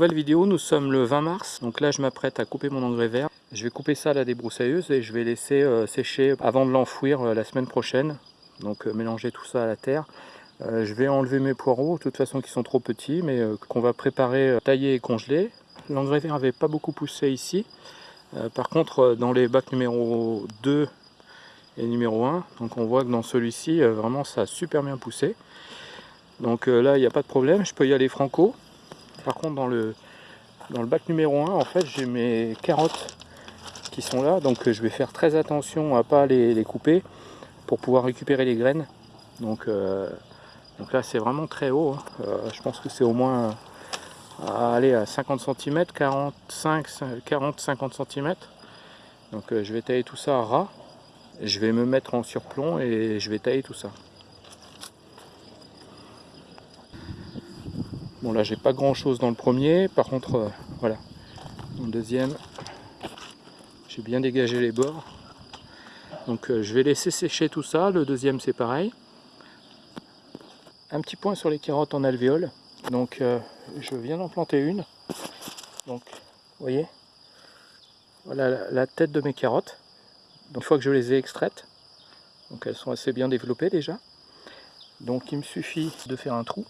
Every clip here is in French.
Nouvelle vidéo, nous sommes le 20 mars, donc là je m'apprête à couper mon engrais vert. Je vais couper ça à la débroussailleuse et je vais laisser euh, sécher avant de l'enfouir euh, la semaine prochaine. Donc euh, mélanger tout ça à la terre. je vais enlever mes poireaux, de toute façon qui sont trop petits, mais qu'on va préparer, tailler et congeler. L'engrais vert n'avait pas beaucoup poussé ici. par contre, dans les bacs numéro 2 et numéro 1, donc on voit que dans celui-ci, vraiment ça a super bien poussé. Donc là, il n'y a pas de problème, je peux y aller franco. Par contre, dans le, dans le bac numéro 1, en fait, j'ai mes carottes qui sont là. Donc, euh, je vais faire très attention à pas les, couper pour pouvoir récupérer les graines. Donc, euh, donc là, c'est vraiment très haut. Hein. Euh, je pense que c'est au moins à à 50 cm, 45, 40-50 cm. Donc, je vais tailler tout ça à ras. Je vais me mettre en surplomb et je vais tailler tout ça. Bon là j'ai pas grand chose dans le premier, par contre euh, voilà, dans le deuxième, j'ai bien dégagé les bords. Donc euh, je vais laisser sécher tout ça, le deuxième c'est pareil. Un petit point sur les carottes en alvéole, donc euh, je viens d'en planter une. Donc vous voyez, voilà la tête de mes carottes. Donc une fois que je les ai extraites, donc elles sont assez bien développées déjà. Donc il me suffit de faire un trou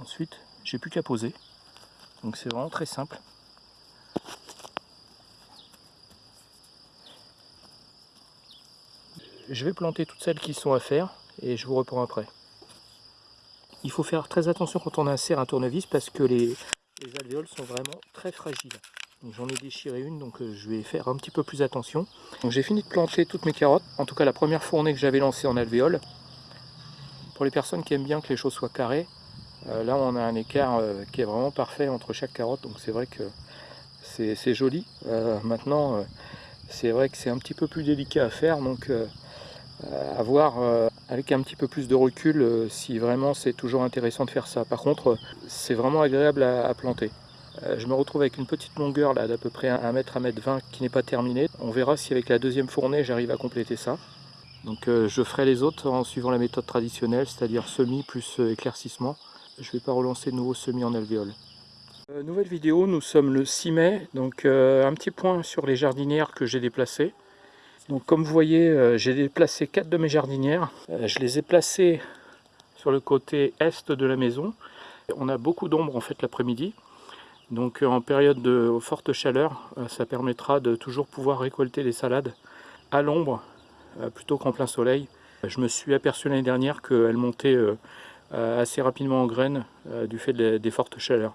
Ensuite, j'ai plus qu'à poser. Donc c'est vraiment très simple. Je vais planter toutes celles qui sont à faire et je vous reprends après. Il faut faire très attention quand on insère un tournevis parce que les, alvéoles sont vraiment très fragiles. J'en ai déchiré une, donc euh, je vais faire un petit peu plus attention. J'ai fini de planter toutes mes carottes, en tout cas la première fournée que j'avais lancée en alvéole. Pour les personnes qui aiment bien que les choses soient carrées, là, on a un écart euh, qui est vraiment parfait entre chaque carotte, donc c'est vrai que c'est joli. Euh, maintenant, c'est vrai que c'est un petit peu plus délicat à faire, donc à voir avec un petit peu plus de recul si vraiment c'est toujours intéressant de faire ça. Par contre, c'est vraiment agréable à, planter. je me retrouve avec une petite longueur là d'à peu près 1 mètre, 1 mètre 20 qui n'est pas terminée. On verra si avec la deuxième fournée j'arrive à compléter ça. Donc je ferai les autres en suivant la méthode traditionnelle, c'est-à-dire semis plus éclaircissement je ne vais pas relancer de nouveaux semis en alvéole. Euh, nouvelle vidéo, nous sommes le 6 mai, donc euh, un petit point sur les jardinières que j'ai déplacées. Donc comme vous voyez, euh, j'ai déplacé quatre de mes jardinières. je les ai placées sur le côté est de la maison. On a beaucoup d'ombre en fait l'après-midi. Donc en période de forte chaleur, ça permettra de toujours pouvoir récolter les salades à l'ombre plutôt qu'en plein soleil. Je me suis aperçu l'année dernière qu'elles montaient assez rapidement en graines euh, du fait des fortes chaleurs.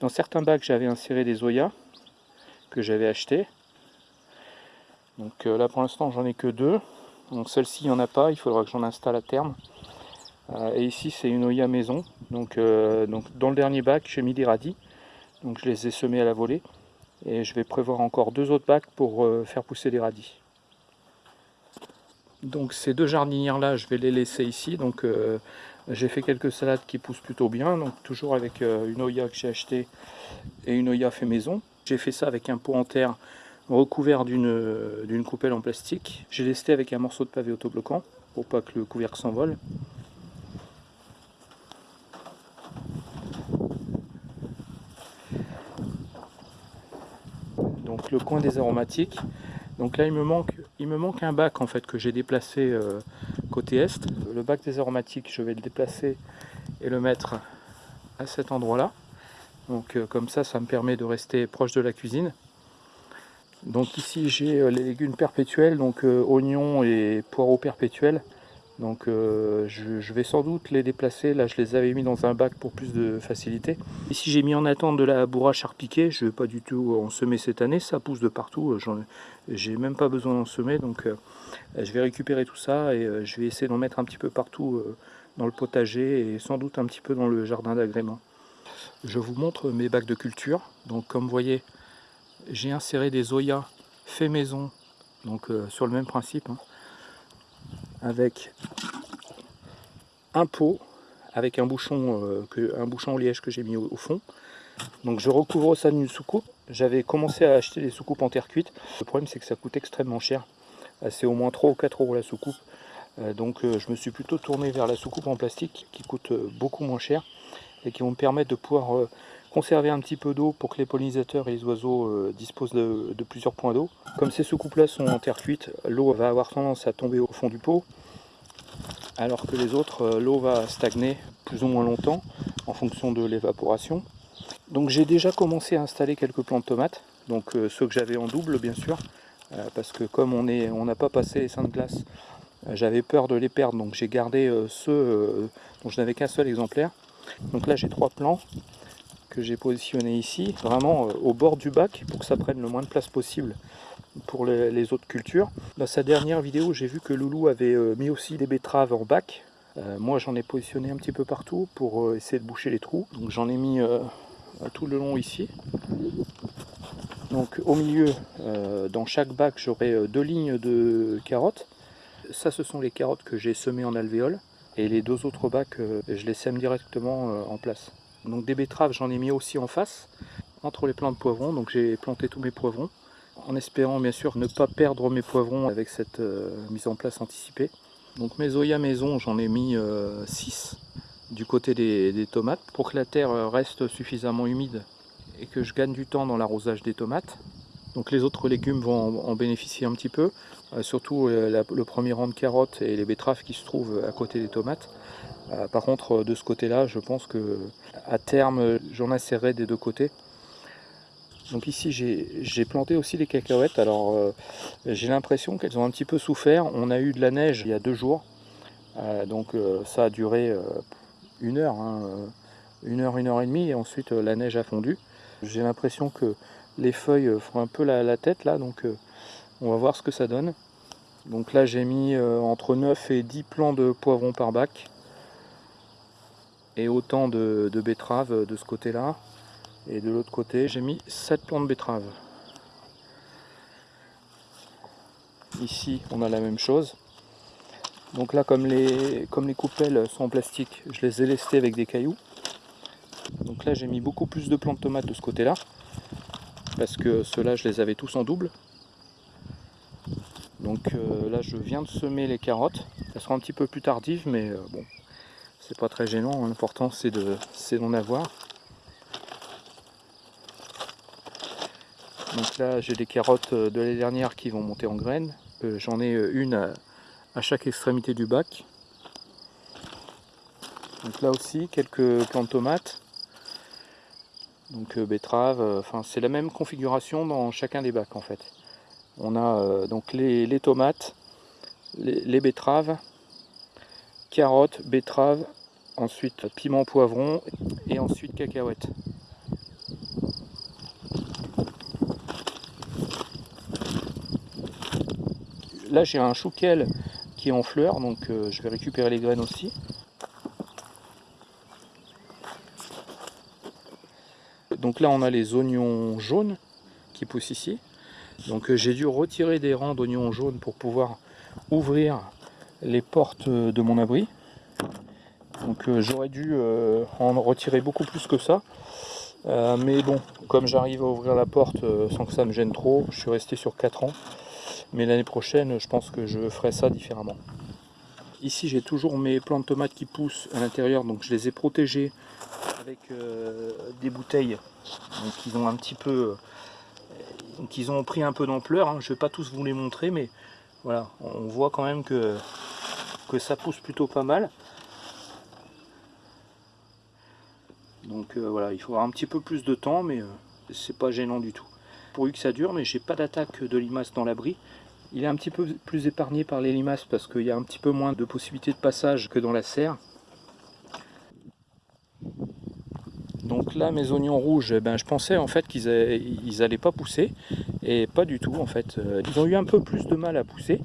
Dans certains bacs, j'avais inséré des Oya que j'avais acheté. Donc euh, là pour l'instant j'en ai que deux. Donc celle-ci il n'y en a pas, il faudra que j'en installe à terme. et ici c'est une Oya maison. Donc, dans le dernier bac j'ai mis des radis. Donc je les ai semés à la volée. Et je vais prévoir encore deux autres bacs pour faire pousser des radis. Donc ces deux jardinières là je vais les laisser ici. Donc j'ai fait quelques salades qui poussent plutôt bien, donc toujours avec euh, une Oya que j'ai acheté et une Oya fait maison. J'ai fait ça avec un pot en terre recouvert d'une coupelle en plastique. J'ai lesté avec un morceau de pavé autobloquant pour pas que le couvercle s'envole. Donc le coin des aromatiques. Donc là il me manque, il me manque un bac en fait que j'ai déplacé euh, côté est. Le bac des aromatiques, je vais le déplacer et le mettre à cet endroit-là. Donc euh, comme ça, ça me permet de rester proche de la cuisine. Donc ici, j'ai euh, les légumes perpétuels, donc euh, oignons et poireaux perpétuels. Donc je, vais sans doute les déplacer. Là, je les avais mis dans un bac pour plus de facilité. Ici, j'ai mis en attente de la bourrache charpiquée. Je ne vais pas du tout en semer cette année. Ça pousse de partout. J'ai même pas besoin d'en semer. Donc je vais récupérer tout ça et je vais essayer d'en mettre un petit peu partout dans le potager et sans doute un petit peu dans le jardin d'agrément. Je vous montre mes bacs de culture. Donc comme vous voyez, j'ai inséré des Oya fait maison, donc sur le même principe. Hein avec un pot avec un bouchon, euh, que, un bouchon en liège que j'ai mis au, fond. Donc je recouvre ça d'une soucoupe. J'avais commencé à acheter des soucoupes en terre cuite. Le problème c'est que ça coûte extrêmement cher. C'est au moins 3 ou 4 euros la soucoupe. donc je me suis plutôt tourné vers la soucoupe en plastique qui coûte beaucoup moins cher et qui vont me permettre de pouvoir conserver un petit peu d'eau pour que les pollinisateurs et les oiseaux disposent de, plusieurs points d'eau. Comme ces soucoupes-là sont en terre cuite, l'eau va avoir tendance à tomber au fond du pot, alors que les autres, l'eau va stagner plus ou moins longtemps en fonction de l'évaporation. Donc j'ai déjà commencé à installer quelques plants de tomates, donc euh, ceux que j'avais en double bien sûr, euh, parce que comme on n'a pas passé les seins de glace, euh, j'avais peur de les perdre, donc j'ai gardé ceux dont je n'avais qu'un seul exemplaire. Donc là j'ai trois plants que j'ai positionnés ici, vraiment au bord du bac pour que ça prenne le moins de place possible pour les, autres cultures. Dans sa dernière vidéo, j'ai vu que Loulou avait mis aussi des betteraves en bac. moi j'en ai positionné un petit peu partout pour essayer de boucher les trous. Donc j'en ai mis tout le long ici. Donc au milieu, euh, dans chaque bac, j'aurai euh, deux lignes de carottes. Ça, ce sont les carottes que j'ai semées en alvéole. Et les deux autres bacs, euh, je les sème directement en place. Donc des betteraves, j'en ai mis aussi en face, entre les plants de poivrons. Donc j'ai planté tous mes poivrons, en espérant bien sûr ne pas perdre mes poivrons avec cette mise en place anticipée. Donc mes Oya maison, j'en ai mis 6 du côté des, tomates pour que la terre reste suffisamment humide et que je gagne du temps dans l'arrosage des tomates. Donc les autres légumes vont en, bénéficier un petit peu, euh, surtout euh, le premier rang de carottes et les betteraves qui se trouvent à côté des tomates. Euh, par contre, de ce côté-là, je pense que à terme, j'en insérerai des deux côtés. Donc ici, j'ai planté aussi les cacahuètes. Alors, j'ai l'impression qu'elles ont un petit peu souffert. On a eu de la neige il y a deux jours. donc ça a duré une heure, hein, euh, une heure, une heure et demie, et ensuite euh, la neige a fondu. J'ai l'impression que les feuilles euh, font un peu la, tête là, donc on va voir ce que ça donne. Donc là j'ai mis entre 9 et 10 plants de poivrons par bac, et autant de, betteraves de ce côté-là. Et de l'autre côté, j'ai mis 7 plants de betteraves. Ici, on a la même chose. Donc là, comme les, comme les coupelles sont en plastique, je les ai lestées avec des cailloux. Donc là, j'ai mis beaucoup plus de plants de tomates de ce côté-là, parce que ceux-là, je les avais tous en double. Donc euh, là, je viens de semer les carottes. Elles seront un petit peu plus tardives, mais euh, bon, c'est pas très gênant. L'important, c'est d'en avoir. Donc là, j'ai des carottes euh, de l'année dernière qui vont monter en graines. J'en ai une à chaque extrémité du bac. Donc là aussi, quelques plants de tomates. Donc euh, betteraves, euh, enfin c'est la même configuration dans chacun des bacs en fait. On a euh, donc les, tomates, les, betteraves, carottes, betteraves, ensuite piment poivron et ensuite cacahuètes. Là j'ai un chouquel en fleurs, donc euh, je vais récupérer les graines aussi. Donc là on a les oignons jaunes qui poussent ici. Donc euh, j'ai dû retirer des rangs d'oignons jaunes pour pouvoir ouvrir les portes de mon abri. Donc euh, j'aurais dû en retirer beaucoup plus que ça. mais bon, comme j'arrive à ouvrir la porte sans que ça me gêne trop, je suis resté sur 4 ans. Mais l'année prochaine, je pense que je ferai ça différemment. Ici, j'ai toujours mes plants de tomates qui poussent à l'intérieur, donc je les ai protégés avec euh, des bouteilles. Donc ils ont un petit peu... Donc ils ont pris un peu d'ampleur. Hein. Je ne vais pas tous vous les montrer, mais voilà, on voit quand même que, ça pousse plutôt pas mal. Donc euh, voilà, il faudra un petit peu plus de temps, mais euh, c'est pas gênant du tout. Pourvu que ça dure, mais j'ai pas d'attaque de limaces dans l'abri. Il est un petit peu plus épargné par les limaces parce qu'il y a un petit peu moins de possibilités de passage que dans la serre. Donc là, mes oignons rouges, eh ben, je pensais en fait qu'ils n'allaient pas pousser, et pas du tout en fait. Euh, ils ont eu un peu plus de mal à pousser,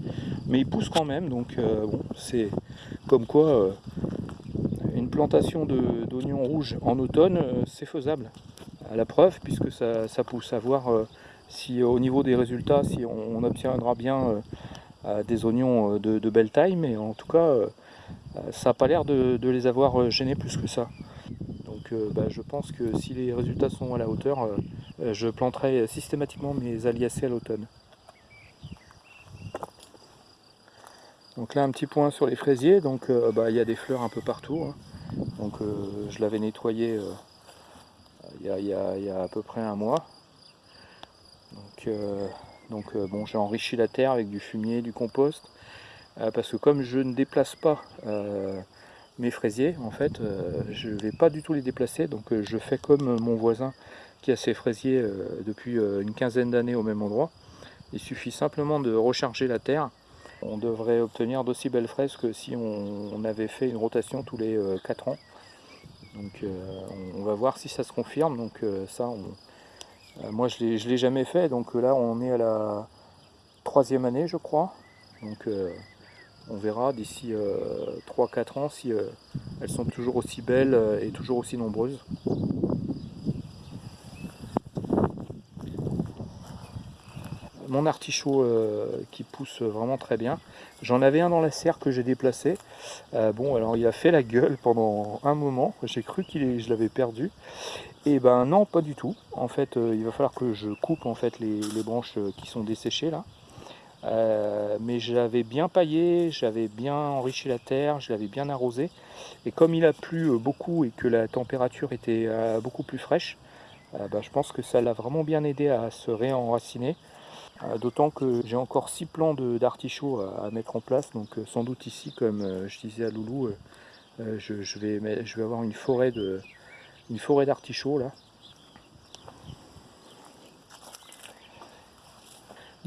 mais ils poussent quand même, donc euh, bon, c'est comme quoi euh, une plantation d'oignons rouges en automne, c'est faisable. À la preuve, puisque ça, ça pousse à voir si au niveau des résultats, si on, obtiendra bien des oignons de, belle taille, mais en tout cas, ça n'a pas l'air de, les avoir gênés plus que ça. Bah, je pense que si les résultats sont à la hauteur, je planterai systématiquement mes aliacées à l'automne. Donc là un petit point sur les fraisiers, donc bah, il y a des fleurs un peu partout. Hein. Donc je l'avais nettoyé il y, a, à peu près un mois. Donc, donc bon j'ai enrichi la terre avec du fumier, du compost. parce que comme je ne déplace pas mes fraisiers, en fait, je ne vais pas du tout les déplacer. Donc je fais comme mon voisin qui a ses fraisiers depuis une quinzaine d'années au même endroit. Il suffit simplement de recharger la terre. On devrait obtenir d'aussi belles fraises que si on, avait fait une rotation tous les 4 euh, ans. Donc euh, on va voir si ça se confirme. Donc euh, ça, moi je ne l'ai jamais fait. Donc là on est à la troisième année je crois. Donc on verra d'ici 3-4 ans si elles sont toujours aussi belles et toujours aussi nombreuses. mon artichaut euh, qui pousse vraiment très bien. J'en avais un dans la serre que j'ai déplacé. Euh, bon, alors il a fait la gueule pendant un moment. J'ai cru que je l'avais perdu. Et ben non, pas du tout. En fait, euh, il va falloir que je coupe en fait les, branches qui sont desséchées là. Mais j'avais bien paillé, j'avais bien enrichi la terre, je l'avais bien arrosé. Et comme il a plu beaucoup et que la température était beaucoup plus fraîche, ben, je pense que ça l'a vraiment bien aidé à se réenraciner. Euh, d'autant que j'ai encore six plants d'artichaut à, mettre en place, donc euh, sans doute ici, comme euh, je disais à Loulou, je, vais, je avoir une forêt d'artichauts là.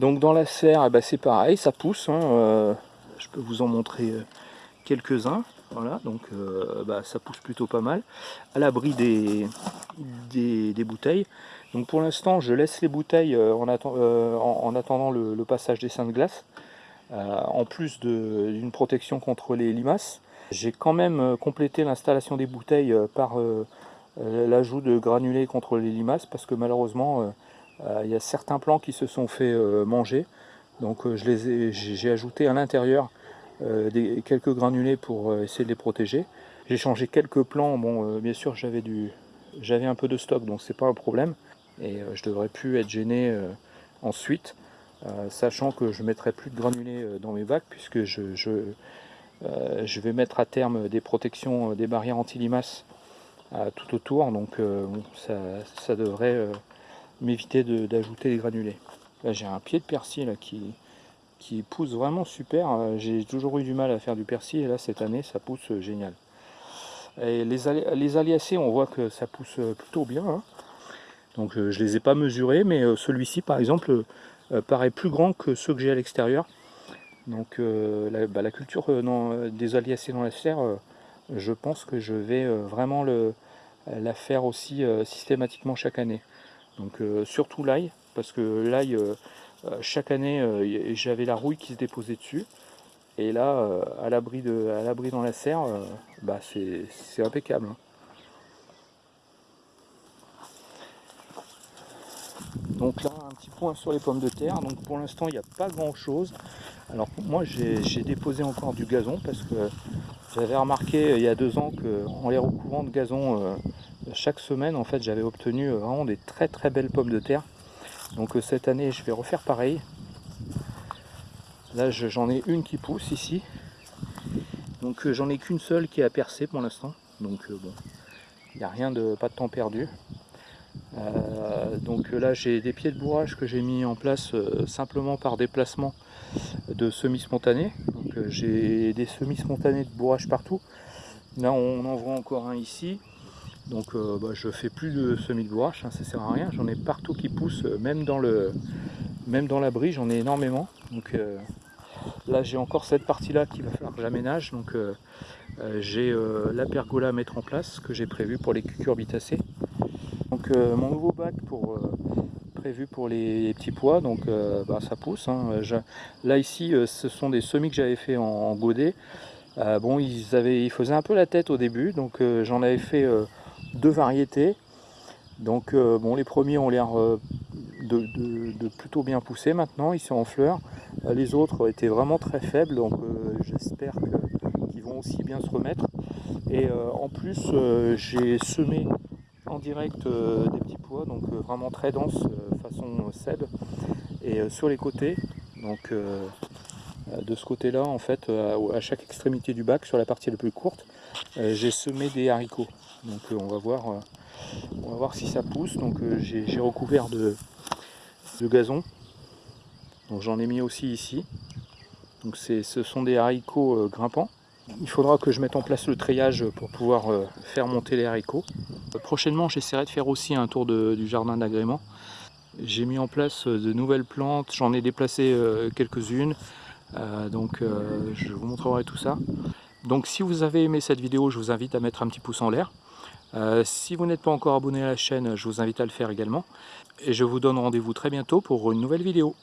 Donc dans la serre, eh ben, c'est pareil, ça pousse. Hein, je peux vous en montrer quelques-uns. Voilà, donc bah, ça pousse plutôt pas mal. À l'abri des, des, bouteilles. Donc pour l'instant, je laisse les bouteilles euh, euh, en, attendant le, passage des seins de glace, euh, en plus d'une protection contre les limaces. J'ai quand même complété l'installation des bouteilles par l'ajout de granulés contre les limaces, parce que malheureusement, il y a certains plants qui se sont fait manger. Donc j'ai ajouté à l'intérieur quelques granulés pour essayer de les protéger. J'ai changé quelques plants, bon bien sûr j'avais un peu de stock donc c'est pas un problème et euh, je devrais plus être gêné euh, ensuite euh, sachant que je mettrai plus de granulés dans mes bacs puisque je, vais mettre à terme des protections, des barrières anti-limaces tout autour donc ça, devrait m'éviter d'ajouter des granulés. Là j'ai un pied de persil qui, qui pousse vraiment super. J'ai toujours eu du mal à faire du persil et là cette année ça pousse génial. Et les, les aliacées, on voit que ça pousse plutôt bien. Hein. Donc euh, je ne les ai pas mesurés, mais euh, celui-ci par exemple euh, paraît plus grand que ceux que j'ai à l'extérieur. Donc la, bah, la, culture des aliacées dans la serre, je pense que je vais vraiment le, la faire aussi systématiquement chaque année. Donc surtout l'ail, parce que l'ail, chaque année, j'avais la rouille qui se déposait dessus. Et là, à l'abri dans la serre, bah, c'est impeccable. Hein. Donc là, un petit point sur les pommes de terre. Donc pour l'instant, il n'y a pas grand chose. Alors moi, j'ai déposé encore du gazon parce que j'avais remarqué euh, il y a deux ans qu'en les recouvrant de gazon euh, chaque semaine, en fait, j'avais obtenu euh, vraiment des très très belles pommes de terre. Donc cette année, je vais refaire pareil. Là, j'en ai une qui pousse ici. Donc j'en ai qu'une seule qui a percé pour l'instant. Donc bon, il n'y a rien de pas de temps perdu. Euh, donc là j'ai des pieds de bourrage que j'ai mis en place euh, simplement par déplacement de semis spontanés. Donc euh, j'ai des semis spontanés de bourrage partout. Là on en voit encore un ici. Donc bah, je fais plus de semis de bourrage, hein, ça sert à rien. J'en ai partout qui poussent, même dans le même dans l'abri, j'en ai énormément. Donc là j'ai encore cette partie là qu'il va falloir que j'aménage. Donc j'ai la pergola à mettre en place que j'ai prévu pour les cucurbitacées. Donc euh, mon nouveau bac pour, euh, prévu pour les, petits pois, donc euh, bah, ça pousse. Hein. là ici, ce sont des semis que j'avais fait en, godet. bon, ils, avaient, ils faisaient un peu la tête au début, donc j'en avais fait deux variétés. Donc bon, les premiers ont l'air de, plutôt bien pousser maintenant, ils sont en fleurs. les autres étaient vraiment très faibles, donc j'espère qu'ils vont aussi bien se remettre. Et en plus, j'ai semé en direct euh, des petits pois, donc euh, vraiment très dense, euh, façon seb. Et sur les côtés, donc de ce côté-là, en fait, à chaque extrémité du bac, sur la partie la plus courte, j'ai semé des haricots. Donc on va voir, on va voir si ça pousse. Donc j'ai recouvert de, gazon. Donc j'en ai mis aussi ici. Donc ce sont des haricots grimpants. Il faudra que je mette en place le treillage pour pouvoir faire monter les haricots. Prochainement, j'essaierai de faire aussi un tour du jardin d'agrément. J'ai mis en place de nouvelles plantes, j'en ai déplacé quelques-unes. Euh, donc euh, je vous montrerai tout ça. Donc si vous avez aimé cette vidéo, je vous invite à mettre un petit pouce en l'air. Euh, si vous n'êtes pas encore abonné à la chaîne, je vous invite à le faire également. Et je vous donne rendez-vous très bientôt pour une nouvelle vidéo.